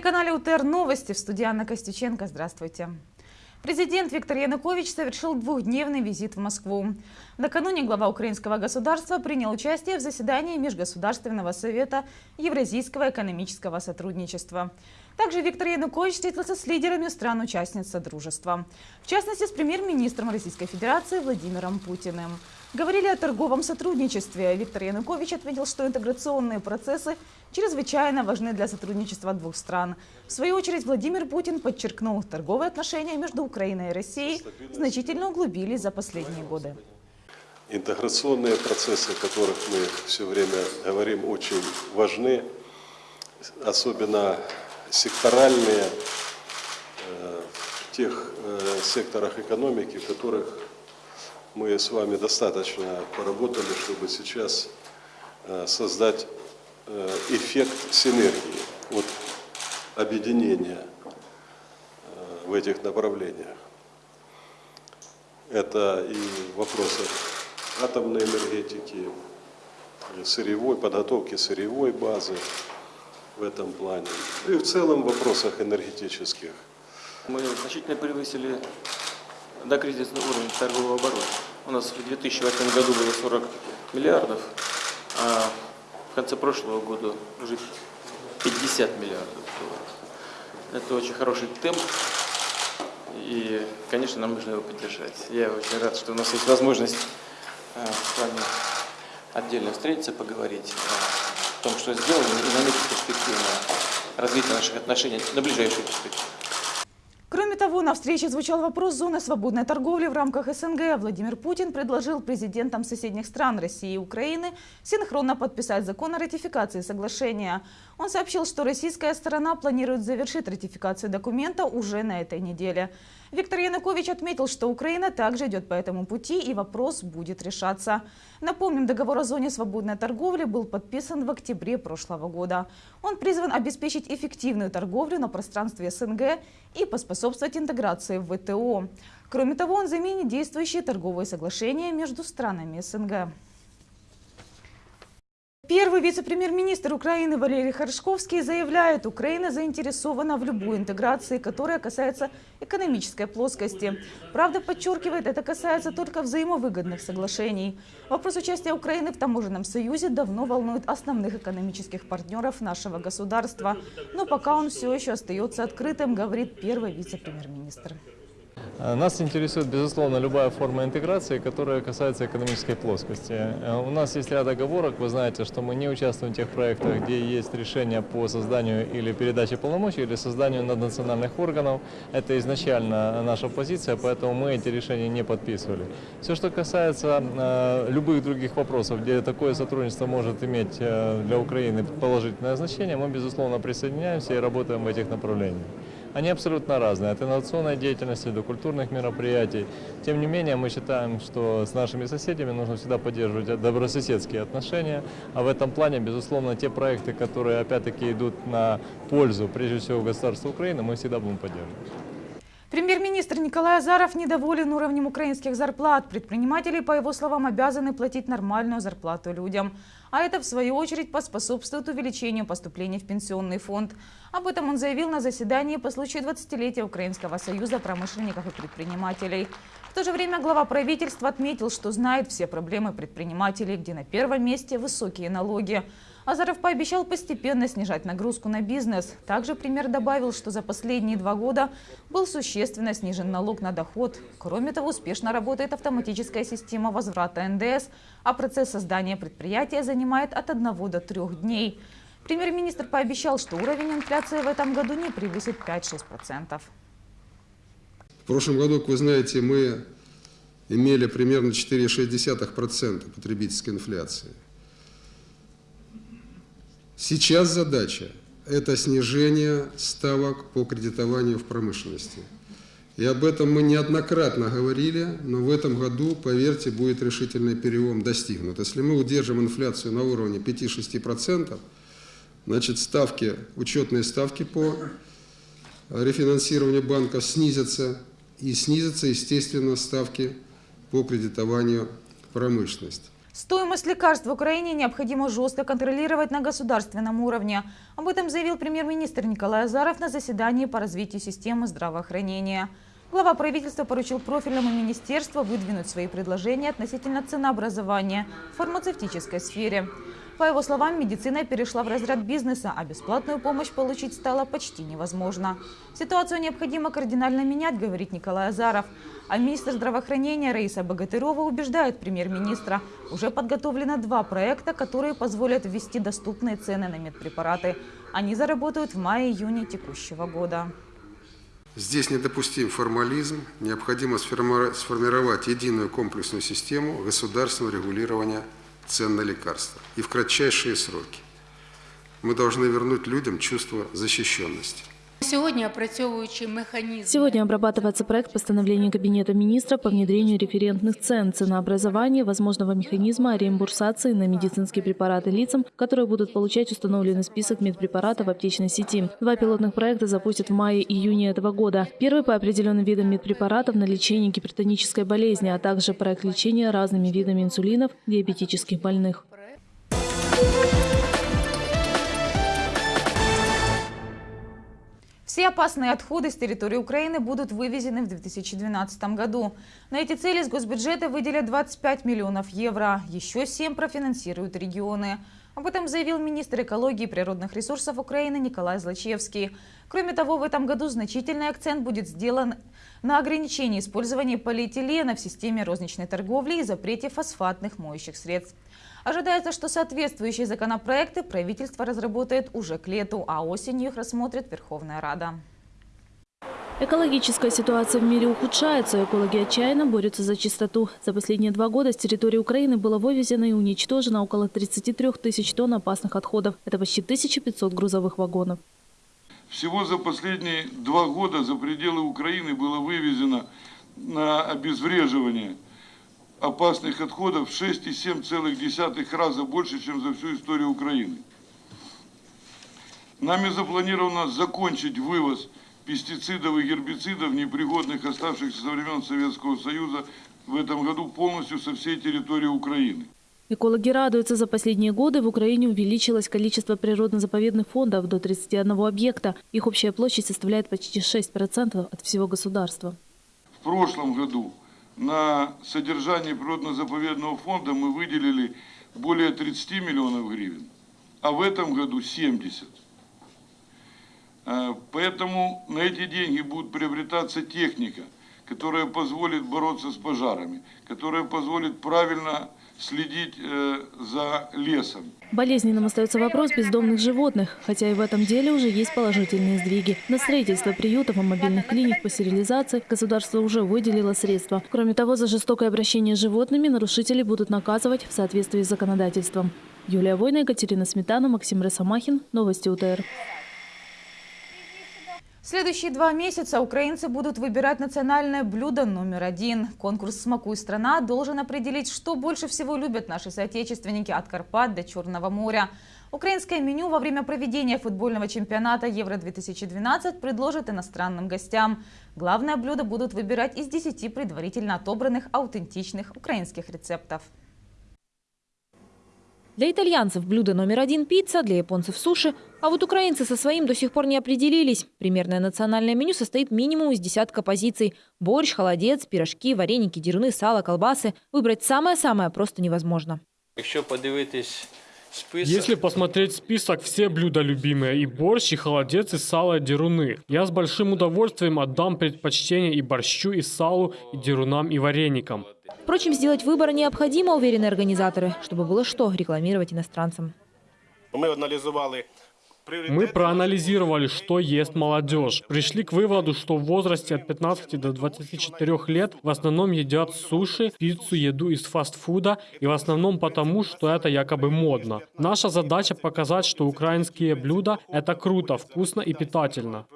На телеканале УТР Новости в студии Анна Костюченко. Здравствуйте. Президент Виктор Янукович совершил двухдневный визит в Москву. Накануне глава украинского государства принял участие в заседании Межгосударственного совета Евразийского экономического сотрудничества. Также Виктор Янукович встретился с лидерами стран-участниц Содружества. В частности, с премьер-министром Российской Федерации Владимиром Путиным. Говорили о торговом сотрудничестве. Виктор Янукович отметил, что интеграционные процессы чрезвычайно важны для сотрудничества двух стран. В свою очередь Владимир Путин подчеркнул, торговые отношения между Украиной и Россией значительно углубились за последние годы. Интеграционные процессы, о которых мы все время говорим, очень важны, особенно секторальные э, в тех э, секторах экономики, в которых мы с вами достаточно поработали, чтобы сейчас э, создать э, эффект синергии, вот объединения э, в этих направлениях. Это и вопросы атомной энергетики, сырьевой, подготовки сырьевой базы в этом плане. И в целом в вопросах энергетических. Мы значительно превысили до кризисного уровня торгового оборота. У нас в 2008 году было 40 миллиардов, а в конце прошлого года уже 50 миллиардов долларов. Это очень хороший темп, и, конечно, нам нужно его поддержать. Я очень рад, что у нас есть возможность э, с вами отдельно встретиться, поговорить о том, что сделано, и наметить перспективное развитие наших отношений на ближайшую перспективу. Кроме того, на встрече звучал вопрос зоны свободной торговли в рамках СНГ. Владимир Путин предложил президентам соседних стран России и Украины синхронно подписать закон о ратификации соглашения. Он сообщил, что российская сторона планирует завершить ратификацию документа уже на этой неделе. Виктор Янукович отметил, что Украина также идет по этому пути и вопрос будет решаться. Напомним, договор о зоне свободной торговли был подписан в октябре прошлого года. Он призван обеспечить эффективную торговлю на пространстве СНГ и поспособствовать интеграции в ВТО. Кроме того, он заменит действующие торговые соглашения между странами СНГ. Первый вице-премьер-министр Украины Валерий Харшковский заявляет, Украина заинтересована в любой интеграции, которая касается экономической плоскости. Правда, подчеркивает, это касается только взаимовыгодных соглашений. Вопрос участия Украины в таможенном союзе давно волнует основных экономических партнеров нашего государства. Но пока он все еще остается открытым, говорит первый вице-премьер-министр. Э, нас интересует, безусловно, любая форма интеграции, которая касается экономической плоскости. Э, у нас есть ряд оговорок. Вы знаете, что мы не участвуем в тех проектах, где есть решение по созданию или передаче полномочий, или созданию наднациональных органов. Это изначально наша позиция, поэтому мы эти решения не подписывали. Все, что касается э, любых других вопросов, где такое сотрудничество может иметь для Украины положительное значение, мы, безусловно, присоединяемся и работаем в этих направлениях. Они абсолютно разные, от инновационной деятельности до культурных мероприятий. Тем не менее, мы считаем, что с нашими соседями нужно всегда поддерживать добрососедские отношения. А в этом плане, безусловно, те проекты, которые опять-таки идут на пользу, прежде всего, государства Украины, мы всегда будем поддерживать. Премьер-министр Николай Азаров недоволен уровнем украинских зарплат. Предприниматели, по его словам, обязаны платить нормальную зарплату людям. А это, в свою очередь, поспособствует увеличению поступлений в пенсионный фонд. Об этом он заявил на заседании по случаю 20-летия Украинского союза промышленников и предпринимателей. В то же время глава правительства отметил, что знает все проблемы предпринимателей, где на первом месте высокие налоги. Азаров пообещал постепенно снижать нагрузку на бизнес. Также премьер добавил, что за последние два года был существенно снижен налог на доход. Кроме того, успешно работает автоматическая система возврата НДС, а процесс создания предприятия занимает от одного до трех дней. Премьер-министр пообещал, что уровень инфляции в этом году не превысит 5-6%. В прошлом году, как вы знаете, мы имели примерно 4,6% потребительской инфляции. Сейчас задача – это снижение ставок по кредитованию в промышленности. И об этом мы неоднократно говорили, но в этом году, поверьте, будет решительный перелом достигнут. Если мы удержим инфляцию на уровне 5-6%, значит ставки, учетные ставки по рефинансированию банка снизятся, и снизятся, естественно, ставки по кредитованию промышленности. Стоимость лекарств в Украине необходимо жестко контролировать на государственном уровне. Об этом заявил премьер-министр Николай Азаров на заседании по развитию системы здравоохранения. Глава правительства поручил профильному министерству выдвинуть свои предложения относительно ценообразования в фармацевтической сфере. По его словам, медицина перешла в разряд бизнеса, а бесплатную помощь получить стало почти невозможно. Ситуацию необходимо кардинально менять, говорит Николай Азаров. А министр здравоохранения Раиса Богатырова убеждает премьер-министра. Уже подготовлено два проекта, которые позволят ввести доступные цены на медпрепараты. Они заработают в мае-июне текущего года. Здесь недопустим формализм, необходимо сформировать единую комплексную систему государственного регулирования цен на лекарства и в кратчайшие сроки. Мы должны вернуть людям чувство защищенности. Сегодня обрабатывается проект постановления Кабинета министров по внедрению референтных цен, ценообразования, возможного механизма реимбурсации на медицинские препараты лицам, которые будут получать установленный список медпрепаратов в аптечной сети. Два пилотных проекта запустят в мае-июне этого года. Первый по определенным видам медпрепаратов на лечение гипертонической болезни, а также проект лечения разными видами инсулинов диабетических больных. Все опасные отходы с территории Украины будут вывезены в 2012 году. На эти цели с госбюджета выделят 25 миллионов евро. Еще 7 профинансируют регионы. Об этом заявил министр экологии и природных ресурсов Украины Николай Злачевский. Кроме того, в этом году значительный акцент будет сделан на ограничении использования полиэтилена в системе розничной торговли и запрете фосфатных моющих средств. Ожидается, что соответствующие законопроекты правительство разработает уже к лету, а осенью их рассмотрит Верховная Рада. Экологическая ситуация в мире ухудшается, экологи отчаянно борются за чистоту. За последние два года с территории Украины было вывезено и уничтожено около 33 тысяч тонн опасных отходов. Это почти 1500 грузовых вагонов. Всего за последние два года за пределы Украины было вывезено на обезвреживание – опасных отходов в 6,7 раза больше, чем за всю историю Украины. Нами запланировано закончить вывоз пестицидов и гербицидов, непригодных, оставшихся со времен Советского Союза, в этом году полностью со всей территории Украины. Экологи радуются, за последние годы в Украине увеличилось количество природно-заповедных фондов до 31 объекта. Их общая площадь составляет почти 6% от всего государства. В прошлом году на содержание природно-заповедного фонда мы выделили более 30 миллионов гривен, а в этом году 70. Э, поэтому на эти деньги будет приобретаться техника, которая позволит бороться с пожарами, которая позволит правильно следить э, за лесом. Болезненным остается вопрос бездомных животных, хотя и в этом деле уже есть положительные сдвиги. На строительство приютов и мобильных клиник по стерилизации государство уже выделило средства. Кроме того, за жестокое обращение с животными нарушители будут наказывать в соответствии с законодательством. Юлия Война, Екатерина Сметана, Максим Ресамахин. Новости УТР. Следующие два месяца украинцы будут выбирать национальное блюдо номер один. Конкурс «Смакуй страна» должен определить, что больше всего любят наши соотечественники от Карпат до Черного моря. Украинское меню во время проведения футбольного чемпионата Евро-2012 предложат иностранным гостям. Главное блюдо будут выбирать из 10 предварительно отобранных аутентичных украинских рецептов. Для итальянцев блюдо номер один – пицца, для японцев – суши. А вот украинцы со своим до сих пор не определились. Примерное национальное меню состоит минимум из десятка позиций. Борщ, холодец, пирожки, вареники, деруны, сало, колбасы. Выбрать самое-самое просто невозможно. Якщо подивитись если посмотреть список, все блюда любимые. И борщ, и холодец, и сало, и деруны. Я с большим удовольствием отдам предпочтение и борщу, и салу, и дерунам, и вареникам. Впрочем, сделать выбор необходимо, уверены организаторы, чтобы было что рекламировать иностранцам. Мы анализовали мы проанализировали, что ест молодежь. Пришли к выводу, что в возрасте от 15 до 24 лет в основном едят суши, пиццу, еду из фастфуда, и в основном потому, что это якобы модно. Наша задача показать, что украинские блюда – это круто, вкусно и питательно.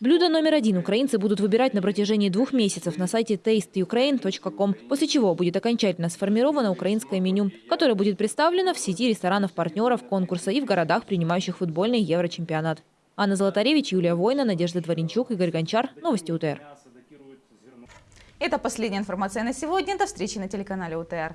Блюдо номер один украинцы будут выбирать на протяжении двух месяцев на сайте tasteukraine.com, после чего будет окончательно сформировано украинское меню, которое будет представлено в сети ресторанов-партнеров конкурса и в городах, принимающих футбольный Еврочемпионат. Анна Золотаревич, Юлия Война, Надежда Дворенчук, Игорь Гончар. Новости УТР. Это последняя информация на сегодня. До встречи на телеканале УТР.